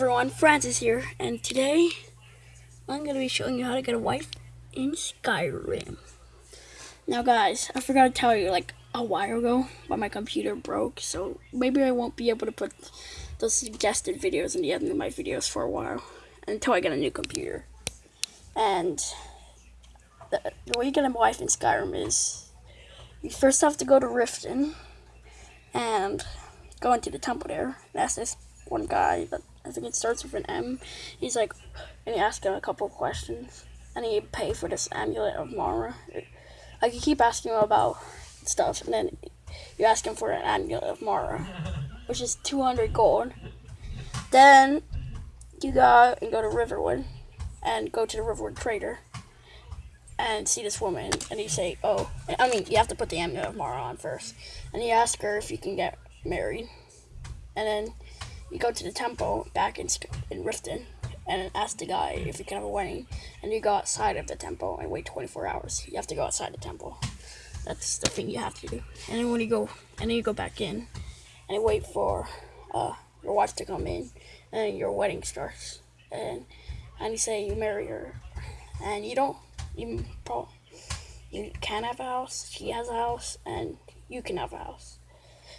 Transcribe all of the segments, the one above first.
everyone, Francis here, and today I'm going to be showing you how to get a wife in Skyrim. Now guys, I forgot to tell you like a while ago, but my computer broke, so maybe I won't be able to put those suggested videos in the end of my videos for a while, until I get a new computer. And the, the way you get a wife in Skyrim is, you first have to go to Riften, and go into the temple there, ask this one guy that I think it starts with an M. He's like, and you ask him a couple of questions, and he pay for this amulet of Mara. Like you keep asking him about stuff, and then you ask him for an amulet of Mara, which is 200 gold. Then you go and go to Riverwood, and go to the Riverwood Trader, and see this woman, and you say, oh, I mean, you have to put the amulet of Mara on first, and you ask her if you can get married, and then you go to the temple back in, in Riften and ask the guy if you can have a wedding. And you go outside of the temple and wait 24 hours. You have to go outside the temple. That's the thing you have to do. And then when you go, and then you go back in and wait for uh, your wife to come in, and your wedding starts. And and you say you marry her, and you don't. You pro, you can have a house. She has a house, and you can have a house.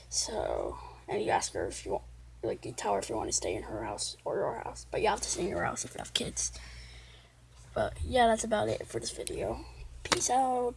So, and you ask her if you want like tell her if you want to stay in her house or your house. But you have to stay in your house if you have kids. But yeah, that's about it for this video. Peace out.